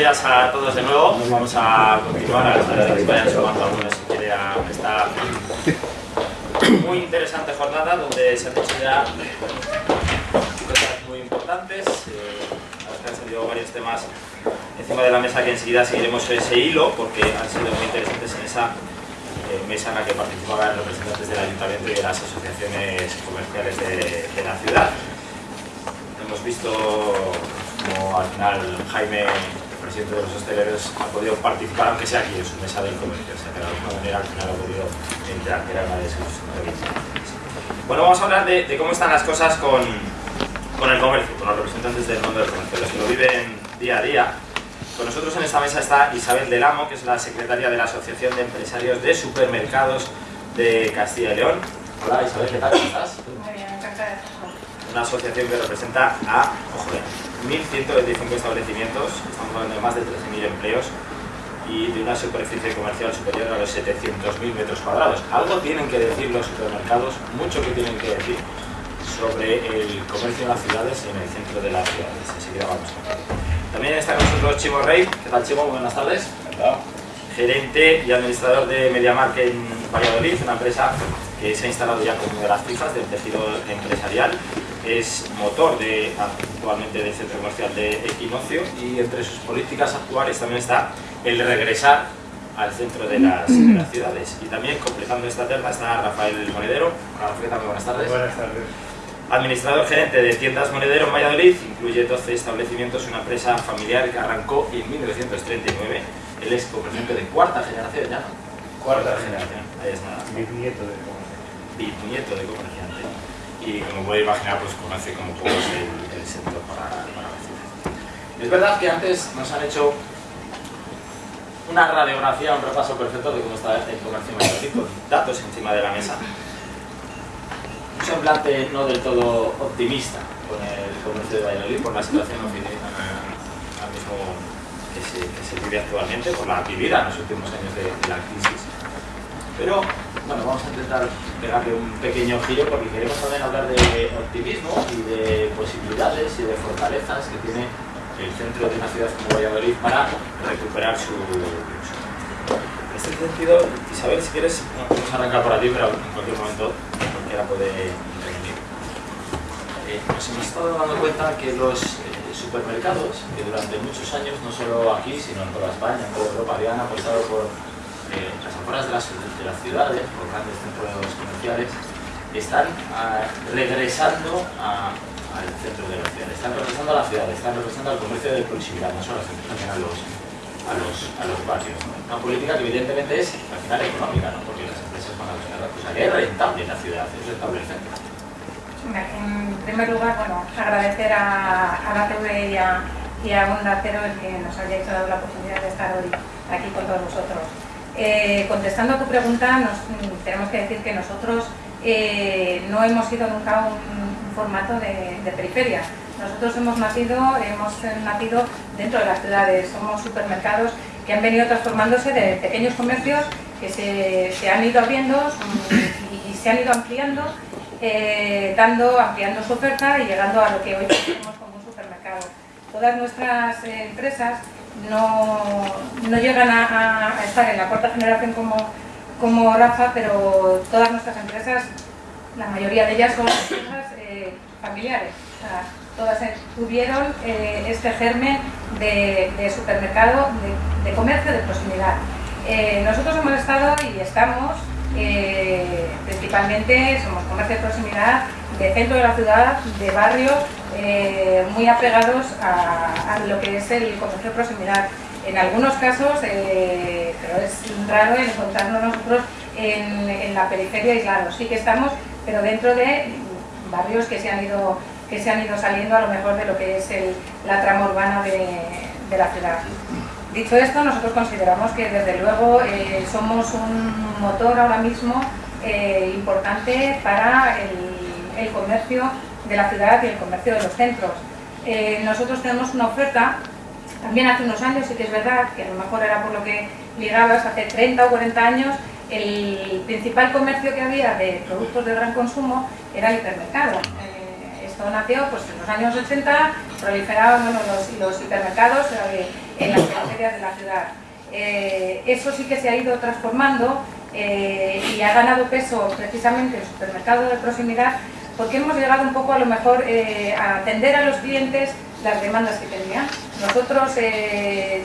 días a todos de nuevo. Vamos a continuar a que vayan sumando algunos si quiere a esta muy interesante jornada donde se han hecho ya cosas muy importantes. Eh, han salido varios temas encima de la mesa que enseguida seguiremos ese hilo porque han sido muy interesantes en esa eh, mesa en la que participaban representantes del ayuntamiento y de las asociaciones comerciales de la ciudad. Hemos visto como al final Jaime, presidente de los hosteleros, ha podido participar, aunque sea aquí en su mesa del comercio, o sea que de alguna manera al final ha podido entrar, que era una de sus Bueno, vamos a hablar de, cómo están las cosas con, con, el comercio, con los representantes del mundo del comercio, los que lo viven día a día. Con nosotros en esta mesa está Isabel Del Amo, que es la secretaria de la Asociación de Empresarios de Supermercados de Castilla y León. Hola Isabel, ¿qué tal? ¿Cómo estás? Muy bien, encantada Una asociación que representa a, ojo, 1.125 establecimientos, estamos hablando de más de 13.000 empleos y de una superficie comercial superior a los 700.000 metros cuadrados. Algo tienen que decir los supermercados, mucho que tienen que decir sobre el comercio en las ciudades y en el centro de las ciudades. Enseguida vamos a También está con nosotros Chimo Rey. ¿Qué tal Chimo? Buenas tardes. Gerente y administrador de MediaMark en Valladolid, una empresa que se ha instalado ya como una de las fijas del tejido empresarial es motor de, actualmente del centro comercial de Equinoccio y entre sus políticas actuales también está el regresar al centro de las, ciudades. Y también completando esta terna está Rafael Monedero. Buenas tardes. Buenas tardes. Administrador gerente de tiendas Monedero en Valladolid, incluye 12 establecimientos, una empresa familiar que arrancó en 1939. Él es comerciante de cuarta generación ya. Cuarta generación. Ahí está. Bisnieto de comerciante. Bisnieto de comerciante y como puede imaginar pues conoce como poco el, el sector para, para ciudad. Es verdad que antes nos han hecho una radiografía, un repaso perfecto de cómo está el comercio con datos encima de la mesa. Un semblante no del todo optimista con el comercio de Valladolid por la situación que se, que se, vive actualmente, por la vivida en los últimos años de, de la crisis. Pero bueno, vamos a intentar pegarle un pequeño giro porque queremos también hablar de optimismo y de posibilidades y de fortalezas que tiene el centro de una ciudad como Valladolid para recuperar su... En este sentido, Isabel, si quieres, vamos a arrancar por aquí, pero en cualquier momento cualquiera puede intervenir. Eh, nos hemos estado dando cuenta que los eh, supermercados, que durante muchos años, no solo aquí, sino en toda España, en toda Europa, habían apostado por las afueras de las, de las, ciudades, los grandes centros comerciales, están ah, regresando al centro de la ciudad, están regresando a la ciudad, están regresando al comercio de proximidad, no solo también a los, a los, a los barrios. Una política que evidentemente es al final económica, ¿no? porque las empresas van a buscar la cosa que es rentable en la ciudad, es rentable el centro. En primer lugar, bueno, agradecer a, la TV y a, y a el que nos haya dado la posibilidad de estar hoy aquí con todos vosotros. Eh, contestando a tu pregunta, nos, tenemos que decir que nosotros eh, no hemos sido nunca un, formato de, periferia. Nosotros hemos nacido, hemos nacido dentro de las ciudades, somos supermercados que han venido transformándose de pequeños comercios que se, han ido abriendo y, se han ido ampliando, eh, dando, ampliando su oferta y llegando a lo que hoy tenemos como un supermercado. Todas nuestras empresas no, no llegan a, estar en la cuarta generación como, como Rafa, pero todas nuestras empresas, la mayoría de ellas son empresas eh, familiares. todas tuvieron eh, este germen de, supermercado, de, comercio de proximidad. Eh, nosotros hemos estado y estamos, principalmente somos comercio de proximidad, de centro de la ciudad, de barrio, eh, muy apegados a, lo que es el comercio proximidad. En algunos casos, eh, pero es raro encontrarnos nosotros en, la periferia aislados. Sí que estamos, pero dentro de barrios que se han ido, que se han ido saliendo a lo mejor de lo que es la trama urbana de, la ciudad. Dicho esto, nosotros consideramos que desde luego eh, somos un motor ahora mismo importante para el, el comercio de la ciudad y el comercio de los centros. Eh, nosotros tenemos una oferta, también hace unos años, sí que es verdad, que a lo mejor era por lo que ligabas, hace 30 o 40 años, el principal comercio que había de productos de gran consumo era el hipermercado. Eh, esto nació pues, en los años 80, proliferaban los, los, hipermercados, en la que áreas de la ciudad. Eh, eso sí que se ha ido transformando eh, y ha ganado peso precisamente el supermercado de proximidad porque hemos llegado un poco a lo mejor eh, a atender a los clientes las demandas que tenían. Nosotros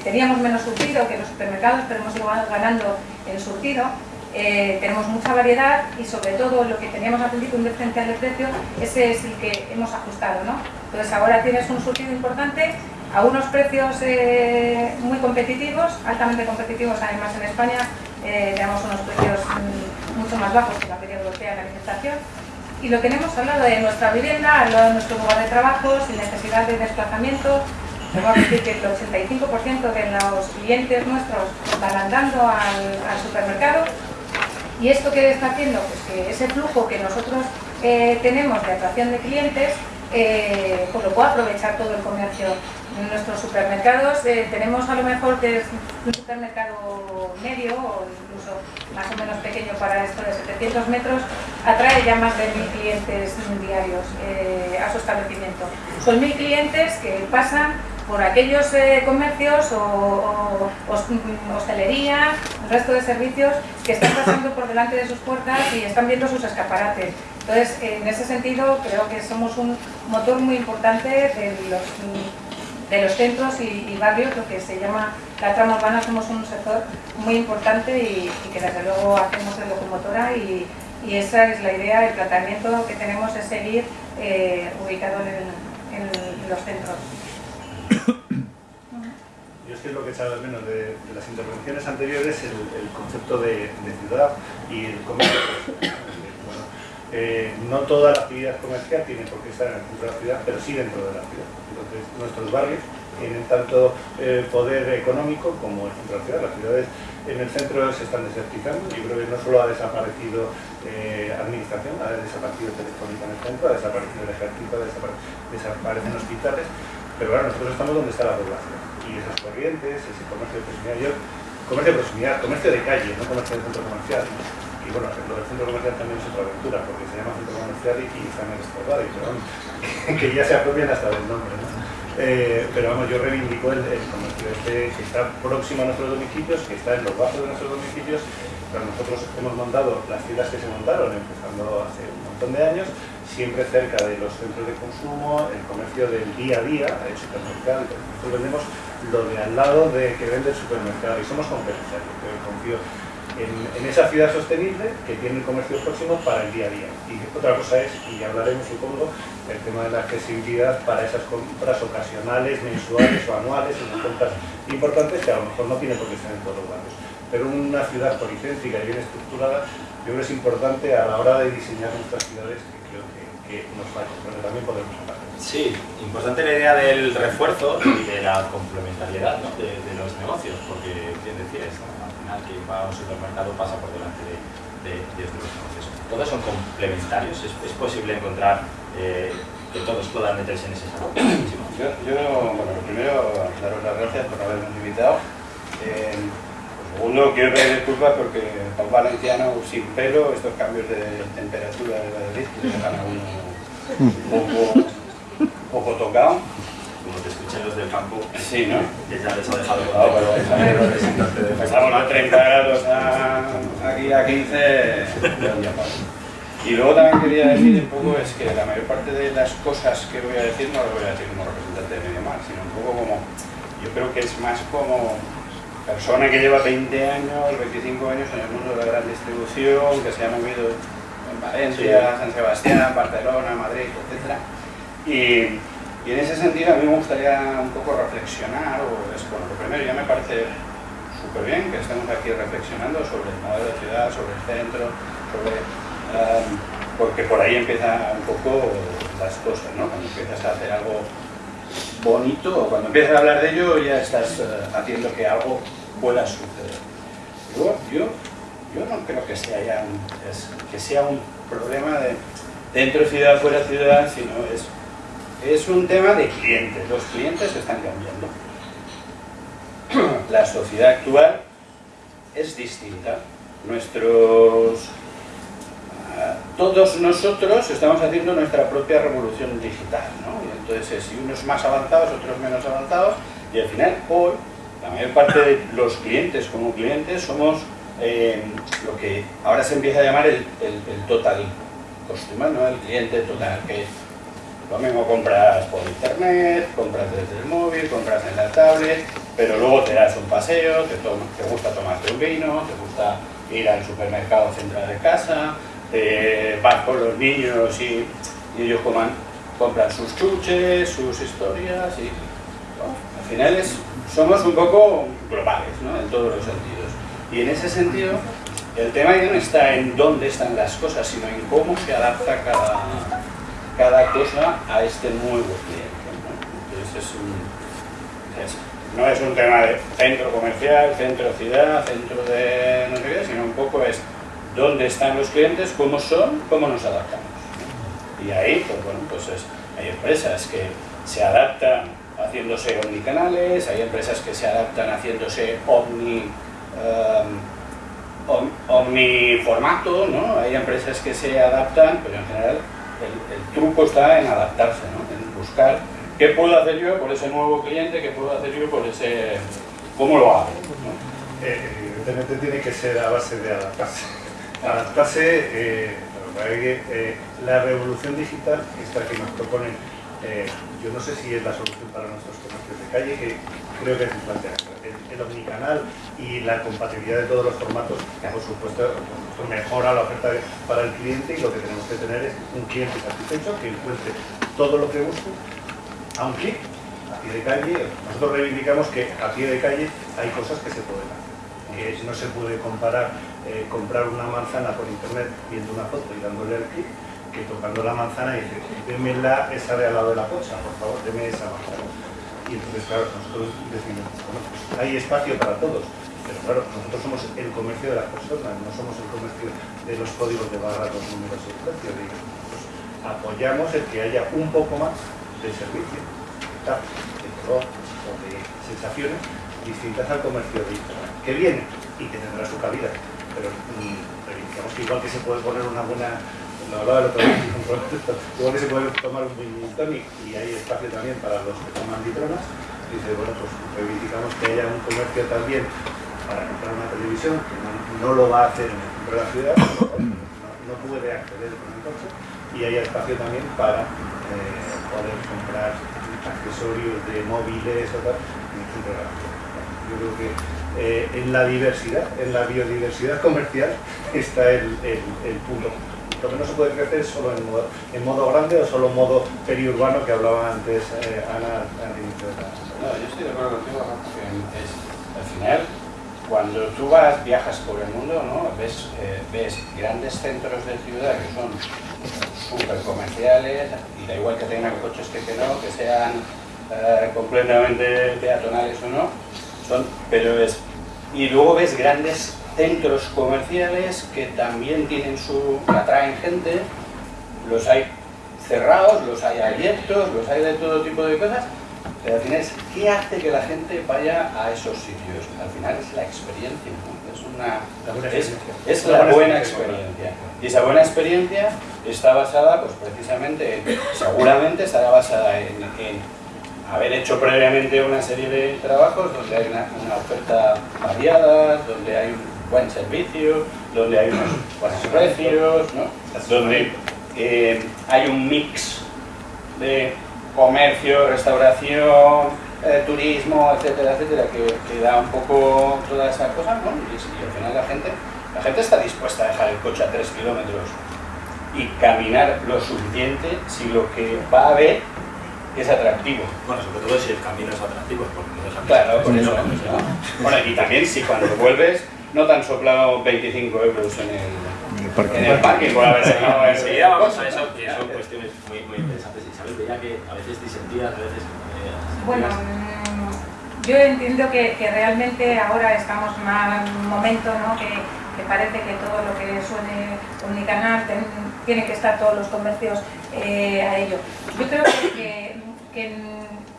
teníamos menos surtido que los supermercados, pero hemos ido ganando el surtido. tenemos mucha variedad y sobre todo lo que teníamos al principio, un diferencial de precio, ese es el que hemos ajustado. ¿no? Entonces ahora tienes un surtido importante a unos precios eh, muy competitivos, altamente competitivos además en España, eh, tenemos unos precios mm, mucho más bajos que la media europea en la alimentación. Y lo tenemos al lado de nuestra vivienda, al lado de nuestro lugar de trabajo, sin necesidad de desplazamiento. Que decir que el 85% de los clientes nuestros van andando al, supermercado. ¿Y esto qué está haciendo? Pues que ese flujo que nosotros eh, tenemos de atracción de clientes, pues lo puede aprovechar todo el comercio en nuestros supermercados eh, tenemos a lo mejor que es un supermercado medio o incluso más o menos pequeño para esto de 700 metros, atrae ya más de mil clientes diarios eh, a su establecimiento. Son mil clientes que pasan por aquellos eh, comercios o, hostelería, el resto de servicios que están pasando por delante de sus puertas y están viendo sus escaparates. Entonces, en ese sentido, creo que somos un motor muy importante de los de los centros y, barrios, lo que se llama la trama urbana, somos un sector muy importante y, que desde luego hacemos de locomotora y, esa es la idea, el tratamiento que tenemos es seguir eh, ubicado en, los centros. Yo es que es lo que he echado de menos de, las intervenciones anteriores, el, el concepto de, ciudad y el comercio. Eh, no toda la actividad comercial tiene por qué estar en el centro de la ciudad, pero sí dentro de la ciudad. Entonces, nuestros barrios tienen tanto eh, poder económico como el centro de la ciudad. Las ciudades en el centro se están desertizando. Yo creo que no solo ha desaparecido eh, administración, ha desaparecido Telefónica en el centro, ha desaparecido el ejército, desaparecen hospitales, pero ahora nosotros estamos donde está la población. Y esas corrientes, ese comercio de proximidad, yo, comercio de proximidad, comercio de calle, no comercio de centro comercial. Y bueno, lo del centro comercial también es otra aventura, porque se llama centro comercial y, está en el pero que ya se apropian hasta del nombre. ¿no? Eh, pero vamos, yo reivindico el, comercio este que está próximo a nuestros domicilios, que está en los bajos de nuestros domicilios, pero nosotros hemos montado las ciudades que se montaron, empezando hace un montón de años, siempre cerca de los centros de consumo, el comercio del día a día, el supermercado, nosotros vendemos lo de al lado de que vende el supermercado y somos competenciales, confío en, esa ciudad sostenible que tiene el comercio próximo para el día a día. Y otra cosa es, y hablaremos supongo, el tema de la accesibilidad para esas compras ocasionales, mensuales o anuales, unas compras importantes que a lo mejor no tiene por qué estar en todos los barrios. Pero una ciudad policéntrica y bien estructurada, yo creo que es importante a la hora de diseñar nuestras ciudades que creo que, nos falta, pero también podemos hablar. Sí, importante la idea del refuerzo y de la complementariedad de, los negocios, porque, bien decías, que va a un supermercado pasa por delante de, de, estos negocios. Todos son complementarios, es, posible encontrar eh, que todos puedan meterse en ese salón. yo, yo, bueno, primero, daros las gracias por habernos invitado. Eh, segundo, quiero pedir disculpas porque para un valenciano sin pelo, estos cambios de temperatura de Valladolid dejan a uno un poco, un poco tocado te escuchen los del campo, sí, ¿no? que ya les ha dejado claro, pero Pasamos de 30 grados a, aquí a 15, y luego también quería decir un poco es que la mayor parte de las cosas que voy a decir no las voy a decir como representante de Medio Mar, sino un poco como, yo creo que es más como persona que lleva 20 años, 25 años en el mundo de la gran distribución, que se ha movido en Valencia, San Sebastián, Barcelona, Madrid, etc. Y, y en ese sentido a mí me gustaría un poco reflexionar, o es, bueno, lo primero ya me parece súper bien que estemos aquí reflexionando sobre el modelo de ciudad, sobre el centro, sobre, um, porque por ahí empieza un poco las cosas, ¿no? Cuando empiezas a hacer algo bonito o cuando empiezas a hablar de ello ya estás uh, haciendo que algo pueda suceder. Yo, yo, no creo que sea, ya un, que sea un problema de dentro ciudad, fuera ciudad, sino es es un tema de clientes. Los clientes están cambiando. La sociedad actual es distinta. Nuestros... Ah, todos nosotros estamos haciendo nuestra propia revolución digital, ¿no? Entonces, si unos más avanzados, otros menos avanzados, y al final, hoy, La mayor parte de los clientes como clientes somos eh, lo que ahora se empieza a llamar el, total customer, ¿no? el cliente total, que lo mismo compras por internet, compras desde el móvil, compras en la tablet, pero luego te das un paseo, te, gusta tomarte un vino, te gusta ir al supermercado central de casa, vas con los niños y, ellos compran sus chuches, sus historias y al final somos un poco globales ¿no? en todos los sentidos. Y en ese sentido, el tema ya no está en dónde están las cosas, sino en cómo se adapta cada, cada cosa a este nuevo cliente. ¿no? Entonces es un, no es un tema de centro comercial, centro ciudad, centro de no sé sino un poco es dónde están los clientes, cómo son, cómo nos adaptamos. Y ahí, pues bueno, pues hay empresas que se adaptan haciéndose omnicanales, hay empresas que se adaptan haciéndose omni, um, omniformato, ¿no? hay empresas que se adaptan, pero en general el, truco está en adaptarse, ¿no? en buscar qué puedo hacer yo por ese nuevo cliente, qué puedo hacer yo por ese... cómo lo hago. Eh, evidentemente tiene que ser a base de adaptarse. Adaptarse, eh, eh, la revolución digital, esta que nos proponen eh, yo no sé si es la solución para nuestros comercios de calle, que creo que es plantear. El, omnicanal y la compatibilidad de todos los formatos, por supuesto, mejora la oferta para el cliente y lo que tenemos que tener es un cliente satisfecho que encuentre todo lo que busque, aunque a pie de calle, nosotros reivindicamos que a pie de calle hay cosas que se pueden hacer. Que no se puede comparar eh, comprar una manzana por internet viendo una foto y dándole el clic que tocando la manzana y dice, deme la, esa de al lado de la cocha, por favor, deme esa manzana. Y entonces, claro, nosotros decimos, bueno, pues hay espacio para todos, pero claro, nosotros somos el comercio de las personas, no somos el comercio de los códigos de barra, los números y el precio. Apoyamos el que haya un poco más de servicio, de color o de sensaciones distintas al comercio de que viene y que tendrá su cabida, pero mm, digamos que igual que se puede poner una buena puede tomar un gin tonic y hay espacio también para los que toman litronas, dice, bueno, pues reivindicamos que haya un comercio también para comprar una televisión, que no, lo va a hacer en el centro de la ciudad, no, puede acceder con el coche, y haya espacio también para eh, poder comprar accesorios de móviles o tal en el centro de la. Yo creo que eh, en la diversidad, en la biodiversidad comercial está el, el, el punto lo que no se puede crecer solo en modo, grande o solo en modo periurbano que hablaba antes eh, Ana al inicio de la... No, yo estoy de acuerdo contigo, es, al final, cuando tú vas, viajas por el mundo, ¿no? ves, eh, grandes centros de ciudad que son súper comerciales, y da igual que tengan coches que, que no, que sean eh, completamente peatonales o no, son, pero es... Y luego ves grandes centros comerciales que también tienen su, atraen gente, los hay cerrados, los hay abiertos, los hay de todo tipo de cosas, pero al final es qué hace que la gente vaya a esos sitios. Al final es la experiencia, es, una, es, la buena experiencia. Y esa buena experiencia está basada, pues precisamente, seguramente estará basada en, haber hecho previamente una serie de trabajos donde hay una, una oferta variada, donde hay un buen servicio, donde hay unos buenos precios, donde eh, hay un mix de comercio, restauración, eh, turismo, etcétera, etcétera, que, da un poco toda esa cosa, ¿no? Y, al final la gente, la gente está dispuesta a dejar el coche a 3 kilómetros y caminar lo suficiente si lo que va a ver es atractivo. Bueno, sobre todo si el camino es atractivo, porque no es Claro, por eso. Bueno, y también si cuando vuelves no te han soplado 25 euros en el, parque. en el parque por haber sacado Enseguida vamos a eso, que son cuestiones muy, muy interesantes. Isabel, veía que a veces disentías, a veces... Eh, bueno, mm, yo entiendo que, que, realmente ahora estamos en un momento ¿no? que, que, parece que todo lo que suene omnicanal ten, tiene que estar todos los comercios eh, a ello. Yo creo que, que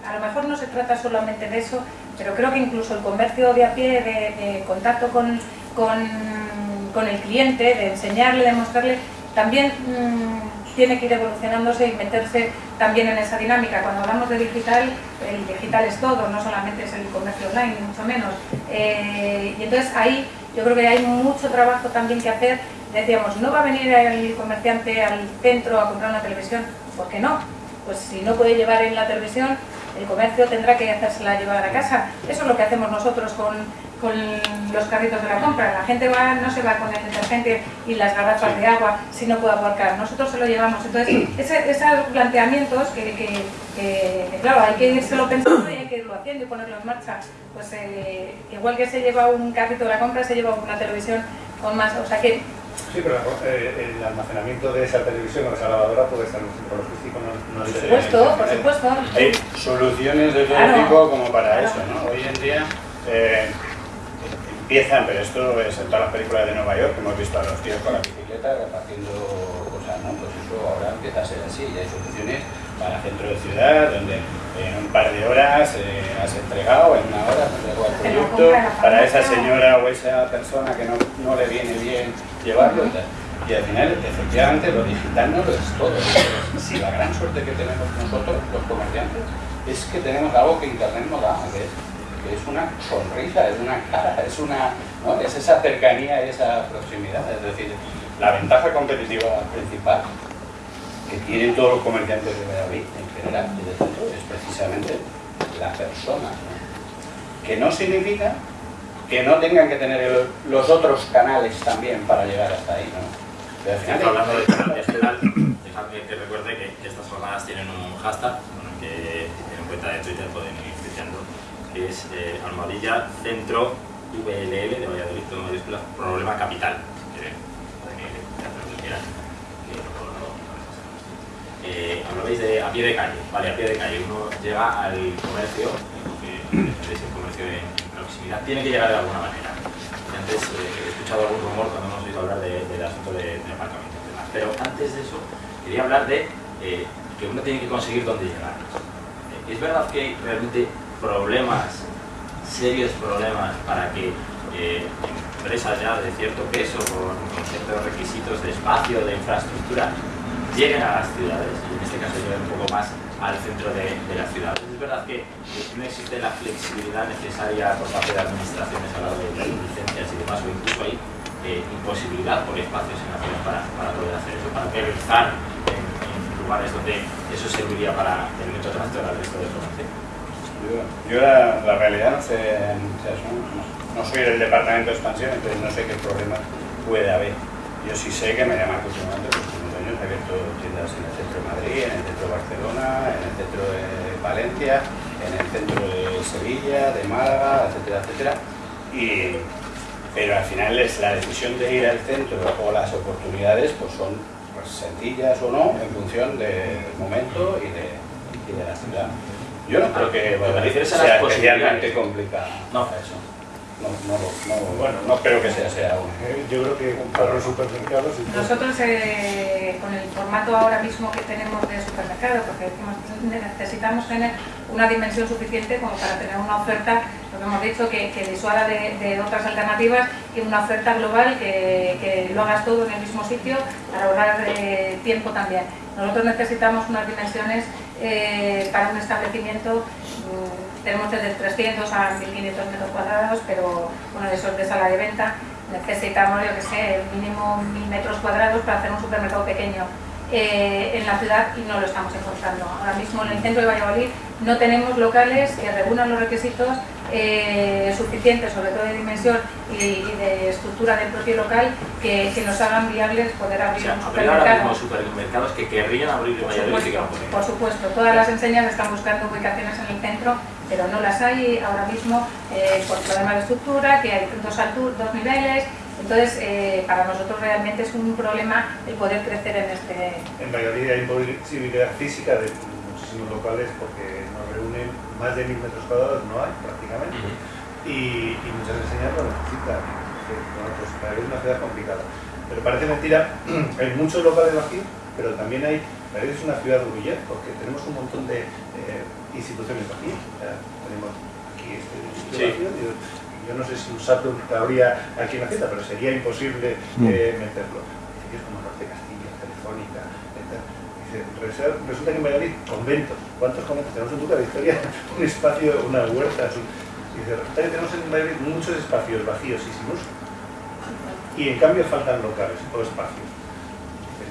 a lo mejor no se trata solamente de eso, pero creo que incluso el comercio de a pie, de, contacto con, con, el cliente, de enseñarle, de mostrarle, también mm, tiene que ir evolucionándose y meterse también en esa dinámica. Cuando hablamos de digital, el digital es todo, no solamente es el comercio online, ni mucho menos. Eh, y entonces ahí yo creo que hay mucho trabajo también que hacer. Decíamos, no va a venir el comerciante al centro a comprar una televisión, ¿por qué no? Pues si no puede llevar en la televisión, el comercio tendrá que hacérsela llevar a casa. Eso es lo que hacemos nosotros con, con los carritos de la compra. La gente va, no se va con el detergente y las garrafas de agua si no puede aparcar. Nosotros se lo llevamos. Entonces, esos planteamientos que, que, claro, hay que lo pensando y hay que irlo haciendo y ponerlo en marcha. Pues eh, igual que se lleva un carrito de la compra, se lleva una televisión con más... O sea que Sí, pero eh, el almacenamiento de esa televisión o esa lavadora puede estar en un centro logístico. No, por supuesto, por supuesto. Hay soluciones de todo tipo como para eso, ¿no? Hoy en día eh, empiezan, pero esto es en todas las películas de Nueva York, que hemos visto a los tíos con la bicicleta repartiendo cosas, ¿no? Pues eso ahora empieza a ser así y hay soluciones para centro de ciudad, donde en un par de horas eh, has entregado, en una hora has entregado el producto para esa señora o esa persona que no, no le viene bien llevarlo y al final, efectivamente, lo digital no lo es todo. Si la gran suerte que tenemos nosotros, los comerciantes, es que tenemos algo que Internet no da, que es, que es una sonrisa, es una cara, es, una, ¿no? es esa cercanía y esa proximidad. Es decir, la ventaja competitiva principal que tienen todos los comerciantes de Valladolid en general y de centro es precisamente la persona. Que no significa que no tengan que tener los otros canales también para llegar hasta ahí. ¿no? Pero al final, hablando de canal digital, dejadme que recuerde que, estas jornadas tienen un hashtag bueno, que en cuenta de Twitter pueden ir citando, que es eh, almohadilla centro VLL de Valladolid, todo mayúsculas, problema capital. Eh, hablabais de a pie de calle, vale, a pie de calle, uno llega al comercio, que es el comercio en proximidad, tiene que llegar de alguna manera. Antes eh, he escuchado algún rumor cuando hemos oído hablar del asunto de, de aparcamiento y demás, pero antes de eso quería hablar de eh, que uno tiene que conseguir dónde llegar. Eh, es verdad que hay realmente problemas, serios problemas para que empresas ya de cierto peso, con ciertos requisitos de espacio, de infraestructura, lleguen a las ciudades, y en este caso lleguen un poco más al centro de, de las ciudades. Es verdad que no existe la flexibilidad necesaria por parte de administraciones a la hora de licencias y demás, o incluso hay eh, imposibilidad por espacios en la ciudad para, para poder hacer eso, para realizar en, en, lugares donde eso serviría para el método al resto de formación. Yo, yo la, la, realidad no sé, no, no soy del departamento de expansión, entonces no sé qué problemas puede haber. Yo sí sé que me llaman continuamente he abierto tiendas en el centro de Madrid, en el centro de Barcelona, en el centro de Valencia, en el centro de Sevilla, de Málaga, etcétera, etcétera. Y, pero al final es la decisión de ir al centro o las oportunidades pues son pues, sencillas o no en función del momento y de, y de la ciudad. Yo no creo que Valladolid sea especialmente complicada. No, eso no, no, no, bueno, no espero que sea, sea aún. Eh, yo creo que para los supermercados... Nosotros eh, con el formato ahora mismo que tenemos de supermercado, porque necesitamos tener una dimensión suficiente como para tener una oferta, lo que hemos dicho, que, que disuada de, otras alternativas y una oferta global que, lo hagas todo en el mismo sitio para ahorrar eh, tiempo también. Nosotros necesitamos unas dimensiones eh, para un establecimiento mmm, tenemos desde 300 a 1500 metros cuadrados, pero bueno, eso es de sala de venta. Necesitamos, yo que sé, mínimo 1000 metros cuadrados para hacer un supermercado pequeño eh, en la ciudad y no lo estamos encontrando. Ahora mismo en el centro de Valladolid no tenemos locales que reúnan los requisitos eh, suficientes, sobre todo de dimensión y, y, de estructura del propio local, que, que nos hagan viables poder abrir o sea, un supermercado. Ahora supermercados que querrían abrir por supuesto, por supuesto, todas las enseñas están buscando ubicaciones en el centro pero no las hay ahora mismo eh, por problemas de estructura, que hay dos, dos niveles, entonces eh, para nosotros realmente es un problema el poder crecer en este... En Valladolid hay imposibilidad física de muchísimos locales porque nos reúnen más de mil metros cuadrados, no hay prácticamente, y, y, muchas enseñas lo necesitan, bueno, pues Valladolid es una ciudad complicada. Pero parece mentira, hay muchos locales aquí, pero también hay, Valladolid es una ciudad de porque tenemos un montón de... Eh, instituciones aquí. Ya tenemos aquí este instituto sí. Yo, no sé si un SATUR cabría aquí en la cita, pero sería imposible mm. eh, meterlo. edificios como Norte Castilla, Telefónica, etc. Dice, resulta que en Valladolid, conventos, ¿cuántos conventos? Tenemos en Buca Victoria un espacio, una huerta, dice, resulta que tenemos en Valladolid muchos espacios vacíos y sin uso. Y en cambio faltan locales o espacios.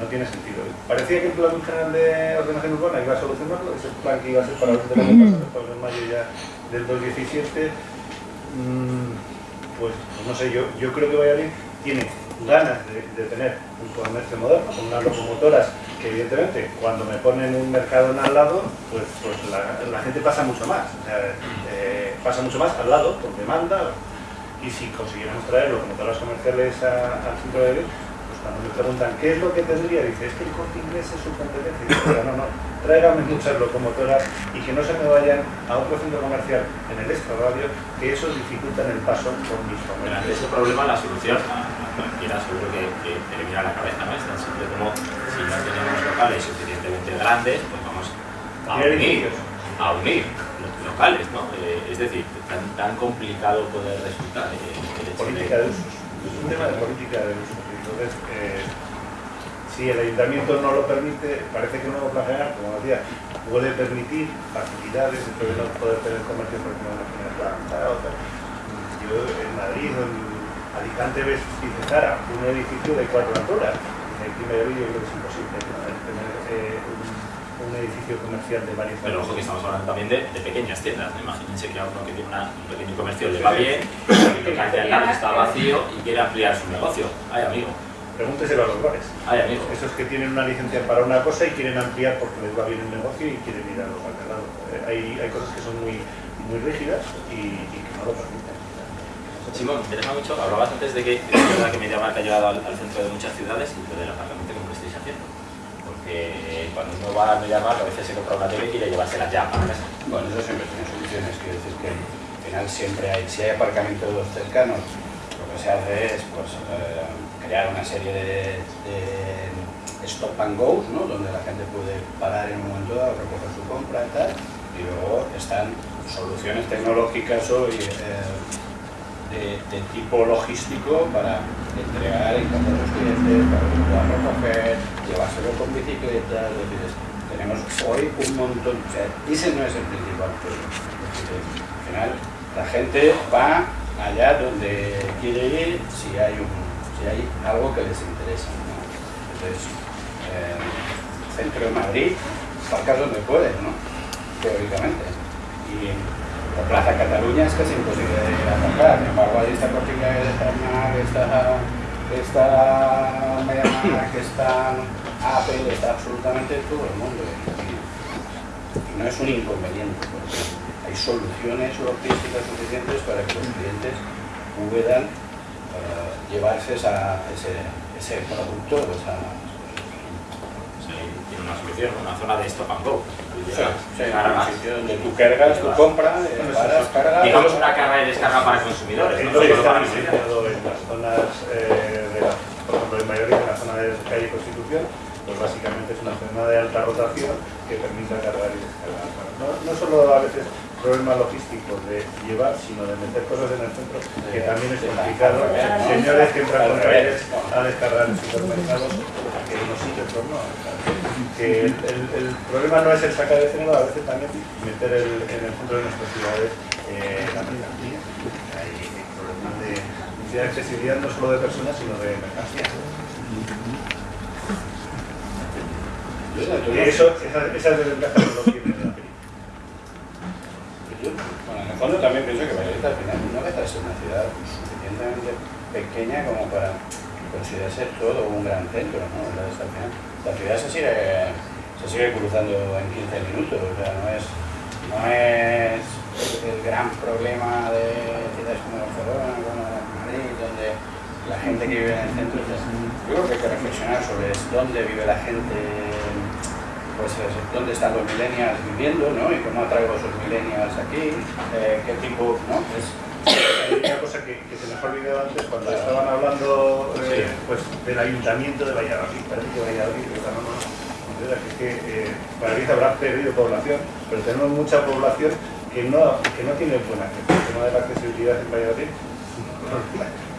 no tiene sentido. Parecía que el plan general de ordenación urbana iba a solucionarlo, ese plan que iba a ser para el año pasado, en mayo ya del 2017, mm, pues no sé, yo, yo creo que Valladolid tiene ganas de, tener un comercio moderno, con unas locomotoras que evidentemente cuando me ponen un mercado al lado, pues, pues la, gente pasa mucho más, eh, pasa mucho más al lado, por demanda, y si consiguiéramos traer locomotoras comerciales al centro de Valladolid, cuando me preguntan qué es lo que tendría, dice, es que el corte inglés es su competencia. Y dice, no, no, tráigame muchas locomotoras y que no se me vayan a otro centro comercial en el extrarradio, que eso dificulta el paso por mis familias. Ese problema, la solución cualquiera seguro que, que la cabeza, ¿no? Es tan simple como si no tenemos locales suficientemente grandes, pues vamos a unir, a unir los locales, ¿no? Eh, es decir, tan, tan complicado puede resultar eh, política de, usos. Es un tema de política de usos. Entonces, eh, si el ayuntamiento no lo permite, parece que no lo plan general, como decía, puede permitir facilidades, de no poder tener comercio porque no tiene planta, Yo en Madrid en Alicante ves Zara, un edificio de cuatro alturas. Un, edificio comercial de varios Pero ojo que estamos hablando también de, pequeñas tiendas. Imagínense que a uno que tiene un pequeño comercio le va bien, y que al lado está vacío y quiere ampliar su negocio. Ay, amigo, Pregúnteselo a los bares. Ay, amigo. Esos que tienen una licencia para una cosa y quieren ampliar porque les va bien el negocio y quieren ir a los al lado. Eh, hay, hay cosas que son muy, muy rígidas y, que no lo permiten. Simón, me interesa mucho, hablabas antes de que es verdad que MediaMarkt ha llegado al, centro de muchas ciudades y del apartamento como lo estáis haciendo. Cuando uno va a MediaMarkt a veces se compra una tele y quiere llevársela ya para casa. Bueno, eso siempre tiene soluciones, quiero decir que al final siempre hay, si hay aparcamientos cercanos, lo que se hace es pues eh, crear una serie de, stop and go, ¿no? donde la gente puede parar en un momento dado, recoger su compra y tal, y luego están soluciones tecnológicas hoy eh, de, tipo logístico para entregar en casa de los clientes, para que puedan recoger, llevárselo con bicicleta, tenemos hoy un montón, o ese no es el principal problema. Al final, la gente va allá donde quiere ir si hay un si hay algo que les interesa. Entonces, eh, centro de Madrid, para donde pueden, ¿no? teóricamente. Y la Plaza Cataluña es casi imposible de atacar, sin embargo ahí está Cortina de Farmac, está, está que está Apple, está absolutamente todo el mundo. Y, no es un inconveniente, porque hay soluciones logísticas suficientes para que los clientes puedan llevarse esa, ese, ese producto. Esa... Sí, una una zona de stop and go. Sí, sí, donde tú cargas, tú compras, paras, cargas. Digamos una carga de descarga para consumidores. ¿no? está diseñado en las zonas, eh, de la, por ejemplo, en mayoría en la zona de calle Constitución, pues básicamente es una zona de alta rotación que permite cargar y descargar. No, no solo a veces problema logístico de llevar, sino de meter cosas en el centro, que también es complicado. Señores que entran con reyes a descargar en supermercados, que unos sitios pues no. Que el, problema no es el sacar de género, a veces también meter el, en el centro de nuestras ciudades eh, la mercancía. Hay problemas de, de accesibilidad no solo de personas, sino de mercancías. Eso, esas, esas desventajas no lo tienen bueno, en el fondo también pienso que Valladolid al final no deja de ser una ciudad suficientemente pequeña como para considerarse todo un gran centro, ¿no? La, la ciudad se sigue, se sigue cruzando en 15 minutos, o sea, no es, no es el gran problema de ciudades como Barcelona, como Madrid, donde la gente que vive en el centro, yo creo que hay que reflexionar sobre dónde vive la gente pues dónde están los millennials viviendo, ¿no? Y cómo atraigo a esos millennials aquí, eh, qué tipo, ¿no? Es, hay una cosa que, se me ha olvidado antes cuando estaban hablando eh, pues, del ayuntamiento de Valladolid, parece que Valladolid, no, no, que es que eh, Valladolid habrá perdido población, pero tenemos mucha población que no, que no tiene buena acceso. El tema de la accesibilidad en Valladolid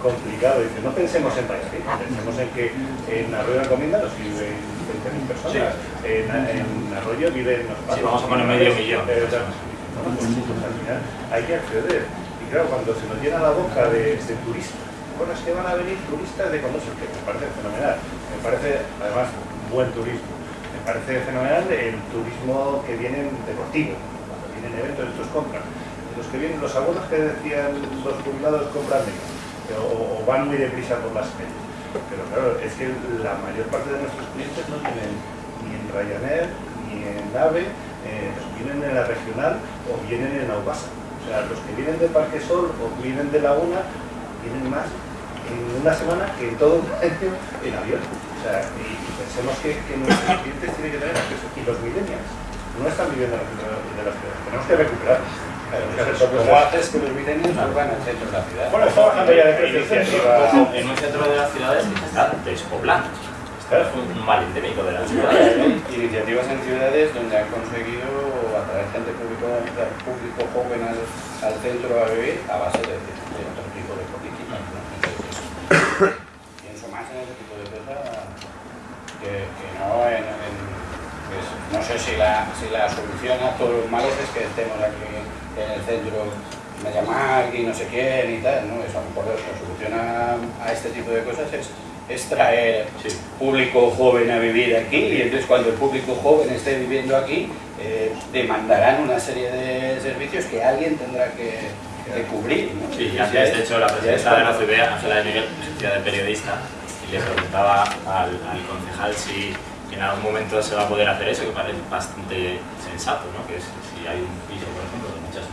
complicado. Dice, no pensemos en Valladolid, pensemos en que en Arroyo de Encomienda nos viven 20.000 personas, en, en, Arroyo viven Sí, vamos a poner medio millón. Eh, pues, al final hay que acceder. Y claro, cuando se nos llena la boca de, de turistas, bueno, es que van a venir turistas de conocer, que me parece fenomenal, me parece además buen turismo, me parece fenomenal el turismo que vienen deportivo, cuando vienen eventos, estos compran. Los que vienen, los abuelos que decían los jubilados compran menos, o, van muy deprisa por las calles. Pero claro, es que la mayor parte de nuestros clientes no vienen ni en Ryanair, ni en AVE, eh, vienen en la regional o vienen en Aubasa. O sea, los que vienen de Parque Sol o vienen de Laguna vienen más en una semana que en todo un año en avión. O sea, y pensemos que, que nuestros clientes tienen que tener acceso. Y los millennials no están viviendo en la ciudad. Tenemos que recuperar. ¿Cómo haces que los millennials vuelvan al centro de la ciudad? Bueno, está bajando ya de precio En un centro de las ciudades está despoblando. Es un mal endémico de las ciudades. Iniciativas en ciudades donde han conseguido atraer gente público, público joven al, al centro a vivir a base de, de otro tipo de políticas. ¿no? Pienso más en ese tipo de cosas que, que no en, en pues, no sé si la, si la solución a todos los males es que estemos aquí en el centro me llama y no sé quién y tal, ¿no? Eso a lo mejor la solución a, a este tipo de cosas es es traer Sí. público joven a vivir aquí y entonces cuando el público joven esté viviendo aquí eh, demandarán una serie de servicios que alguien tendrá que, que cubrir. ¿no? Sí, y antes, es- de hecho, la presidenta de la CBA, Ángela de Miguel, hacía de periodista, y le preguntaba al, al concejal si en algún momento se va a poder hacer eso, que parece bastante sensato, ¿no? Que es si hay un piso, por ejemplo,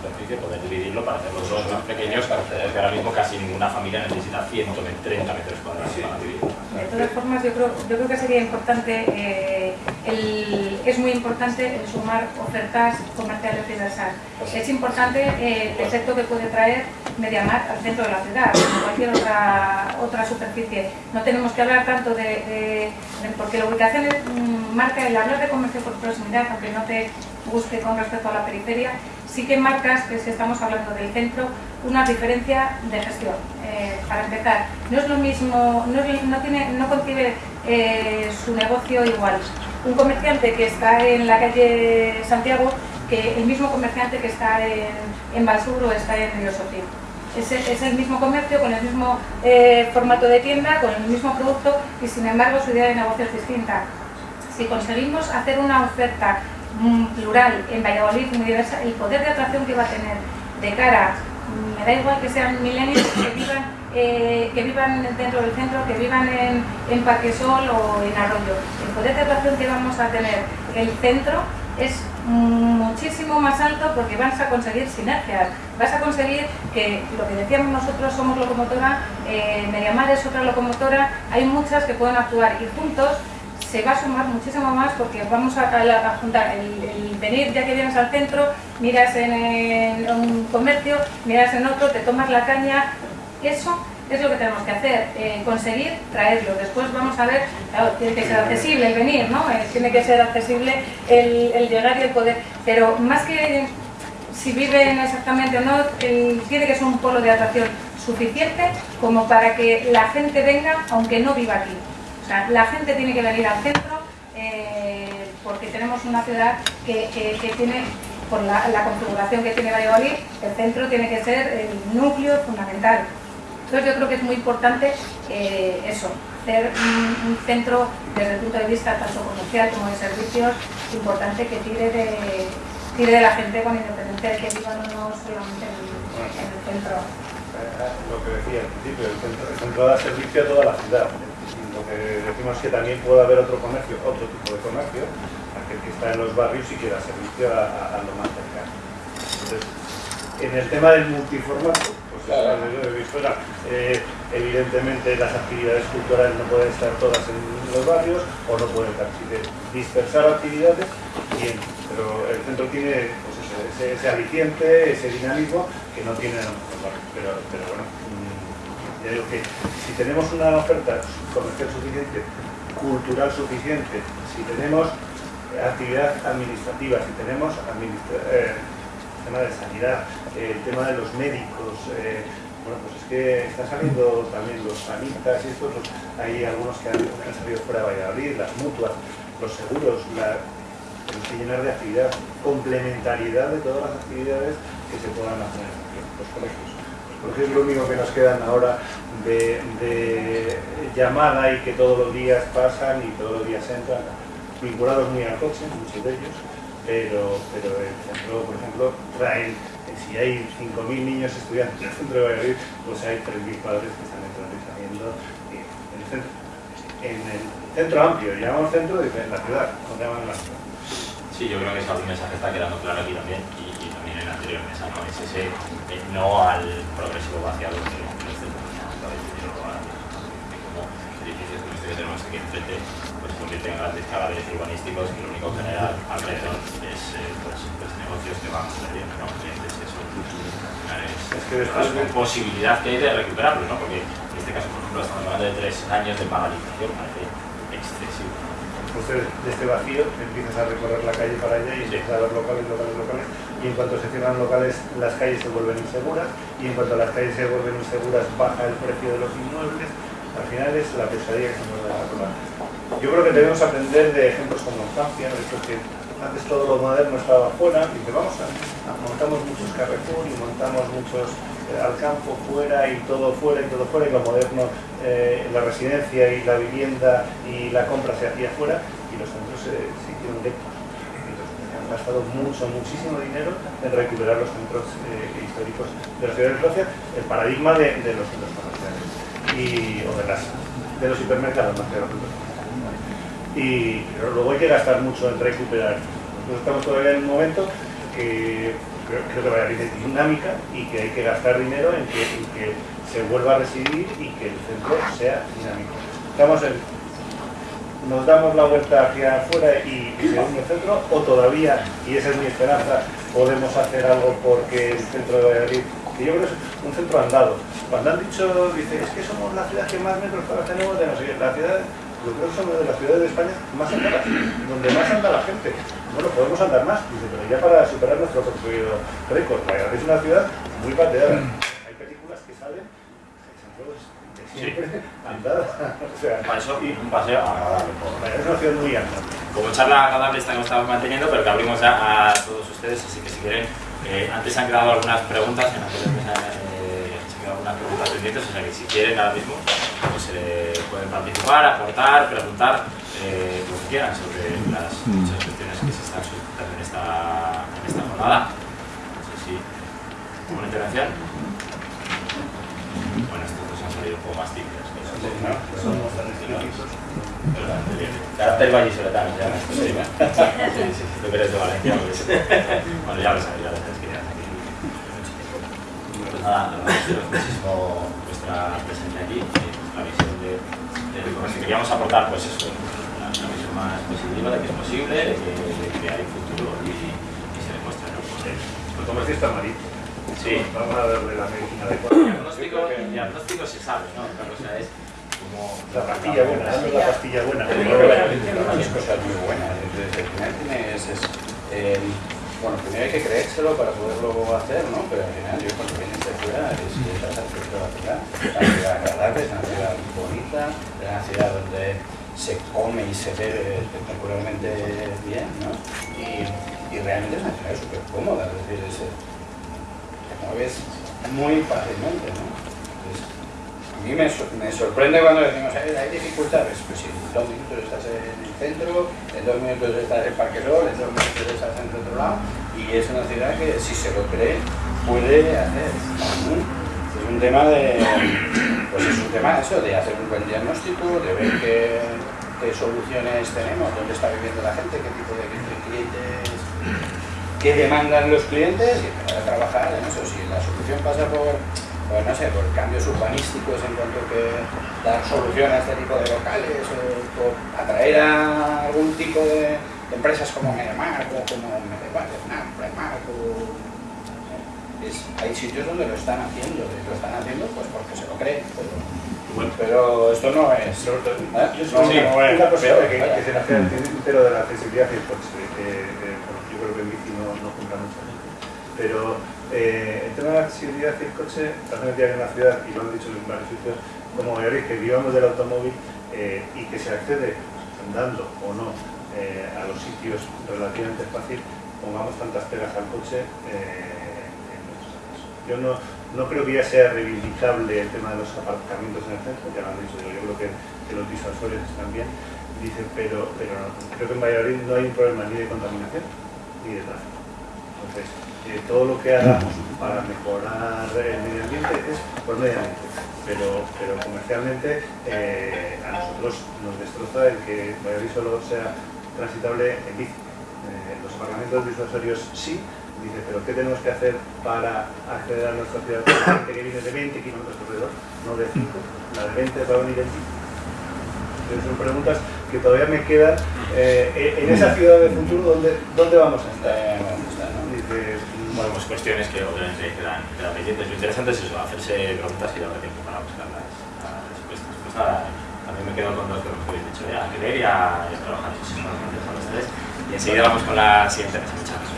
superficie, poder dividirlo para hacer los dos más pequeños, porque ahora mismo casi ninguna familia necesita 130 metros cuadrados para vivir. De todas formas, yo creo, yo creo que sería importante, eh, el- es muy importante el sumar ofertas comerciales diversas. Es importante eh, el efecto que puede traer Mediamar al centro de la ciudad, como cualquier otra, otra superficie. No tenemos que hablar tanto de, de- de- porque la ubicación es, mm, marca el hablar de comercio por proximidad, aunque no te guste con respecto a la periferia, sí que marcas que si estamos hablando del centro, una diferencia de gestión. Eh, para empezar, no es lo mismo, no, tiene, no concibe eh, su negocio igual. Un comerciante que está en la calle Santiago que el mismo comerciante que está en, en Balsur o está en Río Sotil. Es, es el mismo comercio, con el mismo eh, formato de tienda, con el mismo producto y sin embargo su idea de negocio es distinta. Si conseguimos hacer una oferta plural en Valladolid muy diversa, el poder de atracción que va a tener de cara, mm, me da igual que sean millennials que vivan, eh, que vivan dentro del centro, que vivan en, en Parque Sol o en Arroyo, el poder de atracción que vamos a tener el centro es muchísimo más alto porque vas a conseguir sinergias, vas a conseguir que lo que decíamos nosotros somos locomotora, eh, Mediamar es otra locomotora, hay muchas que pueden actuar y juntos se va a sumar muchísimo más porque vamos a, juntar el, venir ya que vienes al centro, miras en, un comercio, miras en otro, te tomas la caña, eso es lo que tenemos que hacer, eh, conseguir traerlo. Después vamos a ver, tiene que ser accesible el venir, ¿no? Eh, tiene que ser accesible el, llegar y el poder, pero más que si viven exactamente o no, tiene que ser un polo de atracción suficiente como para que la gente venga aunque no viva aquí. O sea, la gente tiene que venir al centro eh, porque tenemos una ciudad que, que- tiene, por la, configuración que tiene Valladolid, el centro tiene que ser el núcleo fundamental. Entonces yo creo que es muy importante eh, eso, hacer un, centro desde el punto de vista tanto comercial como de servicios, importante que tire de, tire de la gente con independencia de que vivan o no solamente en, el centro. Lo que decía al principio, el centro, el centro da servicio a toda la ciudad. Lo que decimos es que también puede haber otro comercio, otro tipo de comercio, aquel que está en los barrios y que da servicio a, a- a lo más cercano. Entonces, en el tema del multiformato, pues Claro. eh, evidentemente las actividades culturales no pueden estar todas en los barrios o no pueden estar. Dispersar actividades, bien, pero el centro tiene pues, ese, ese, ese aliciente, ese dinamismo que no tienen en otros barrios. Pero, pero bueno, ya digo que si tenemos una oferta comercial suficiente, cultural suficiente, si tenemos actividad administrativa, si tenemos administra- eh, el tema de sanidad, eh, el tema de los médicos, eh, Bueno, pues es que están saliendo también los sanitas y estos, hay algunos que han, salido fuera de Valladolid, las mutuas, los seguros, la, tenemos que llenar de actividad, complementariedad de todas las actividades que se puedan hacer en los colegios. Colegios es lo único que nos quedan ahora de, de llamada y que todos los días pasan y todos los días entran, vinculados muy al coche, muchos de ellos, pero, pero el centro, por ejemplo, traen, si hay 5.000 niños estudiantes en el centro de Valladolid, pues hay 3.000 padres que están entrando y saliendo en el centro, en el centro amplio, llamamos centro de la ciudad, no llaman la ciudad. Sí, yo creo que ese mensaje está quedando claro aquí también y, y también en la anterior mesa, ¿no? Es ese eh, no al progresivo vaciado de los centros, como edificios como este que tenemos aquí enfrente, convierten en grandes cadáveres urbanísticos que lo único que genera alrededor es eh, pues, pues, negocios que van sucediendo, ¿no? clientes que son es, que después con posibilidad que hay de recuperarlo, ¿no? porque en este caso, por ejemplo, estamos hablando de tres años de paralización, parece. Pues de, este vacío empiezas a recorrer la calle para allá y empiezas a ver locales, locales, locales, y en cuanto se cierran locales, las calles se vuelven inseguras, y en cuanto las calles se vuelven inseguras, baja el precio de los inmuebles, al final es la pesadilla que se nos da la yo creo que debemos aprender de ejemplos como Francia, de que antes todo lo moderno estaba fuera, y que vamos a, montamos muchos Carrefour y montamos muchos al campo fuera y todo fuera y todo fuera, y lo moderno, eh, la residencia y la vivienda y la compra se hacía fuera, y los centros se, hicieron lectos. Han gastado mucho, muchísimo dinero en recuperar los centros eh, históricos de la ciudad de Escocia, el paradigma de, los centros comerciales y, o de, las, de los hipermercados más que los centros y luego hay que gastar mucho en recuperar. Nosotros estamos todavía en un momento que creo, que va a haber dinámica y que hay que gastar dinero en que, se vuelva a residir y que el centro sea dinámico. Estamos en, nos damos la vuelta hacia afuera y, y el centro, o todavía, y esa es mi esperanza, podemos hacer algo porque el centro de Valladolid, que yo creo que es un centro andado. Cuando han dicho, dice, es que somos la ciudad que más metros para tenemos de no sé, la yo creo que somos de las ciudades de España más andadas, donde más anda la gente. Bueno, podemos andar más, dice, pero ya para superar nuestro propio récord. Es una ciudad muy pateada. Hay películas que salen de siempre sí. andadas. o sea, y, un paseo agradable. Es una ciudad muy andada. Como charla agradable esta que estamos manteniendo, pero que abrimos ya a todos ustedes, así que si quieren, eh, antes se han quedado algunas preguntas en las eh, se han quedado algunas preguntas pendientes, o sea que si quieren ahora mismo, pues eh, pueden participar, aportar, preguntar eh, lo que quieran sobre las muchas cuestiones que se están suscitando en esta, en esta jornada. No sé si una intervención. Bueno, estos dos han salido un poco más tan Carácter vallisoletano, ya. Sí, sí, sí, tú eres de Valencia, pues. Bueno, ya lo sabes, ya lo sabes que ya aquí Pues nada, agradeceros muchísimo vuestra presencia aquí la visión de, de, de queríamos aportar pues eso, una, una, visión más positiva de que es posible, de que, de que hay futuro y, y se demuestra. ¿no? Pues, el comercio está malito. Sí. Vamos a darle la medicina adecuada. El diagnóstico, el diagnóstico se sabe, ¿no? Otra cosa es como... La pastilla buena, la pastilla buena. Hay cosas muy buenas. Entonces, al final tienes... Es, eh, bueno, primero hay que creérselo para poderlo hacer, ¿no? Pero al final yo cuando vienes de fuera es la ciudad. Una ciudad agradable, es una ciudad bonita, es una ciudad donde se come y se bebe espectacularmente bien, ¿no? Y, y realmente es una ciudad súper cómoda, es decir, es, te mueves muy fácilmente, ¿no? A mí me, sorprende cuando decimos, hay, hay dificultades, pues si en dos minutos estás en el centro, en dos minutos estás en Parque Sol, en dos minutos estás en otro lado, y es una ciudad que si se lo cree puede hacer. Es un tema de, pues es un tema eso, de hacer un buen diagnóstico, de ver qué, qué soluciones tenemos, dónde está viviendo la gente, qué tipo de clientes, qué demandan los clientes y empezar a trabajar en eso. Si la solución pasa por pues no sé, por cambios urbanísticos en cuanto que dar solución a este tipo de locales o, atraer a algún tipo de, empresas como Mediamark o como Primark o hay sitios donde lo están haciendo, y lo están haciendo pues porque se lo creen, pero, pero esto no es... ¿eh? No, sí, no, una cosa que, que, se nace entero de la accesibilidad, pues, que, yo creo que en bici no, no mucha gente, pero Eh, el tema de la accesibilidad y el coche, también en una ciudad, y lo han dicho en varios sitios, como Valladolid, que vivamos del automóvil eh, y que se accede andando o no eh, a los sitios relativamente fácil, pongamos tantas pegas al coche en nuestros casos. Yo no, no creo que ya sea reivindicable el tema de los aparcamientos en el centro, ya lo han dicho, yo creo que, que los disuasorios están bien, dice, pero, pero no, creo que en Valladolid no hay un problema ni de contaminación ni de tráfico. Entonces, eh, todo lo que hagamos para mejorar el medio ambiente es por medio ambiente, pero, pero comercialmente eh, a nosotros nos destroza el que Valladolid solo sea transitable en bici. Eh, los aparcamientos disuasorios sí, dice, pero ¿qué tenemos que hacer para acceder a nuestra ciudad? Que viene de 20 kilómetros alrededor, no de 5, la de 20 va a venir en bici. Entonces son preguntas que todavía me quedan eh, en esa ciudad de futuro, ¿dónde, dónde vamos a estar? Dice, Bueno, pues cuestiones que obviamente quedan, pendientes. Lo interesante es eso, hacerse preguntas y darle tiempo para buscar las, respuestas. Pues nada, también me quedo con dos de los que habéis dicho, ya a querer y a, trabajar. Eso es más interesante a ustedes. Y enseguida vamos con la siguiente mesa. Gracias.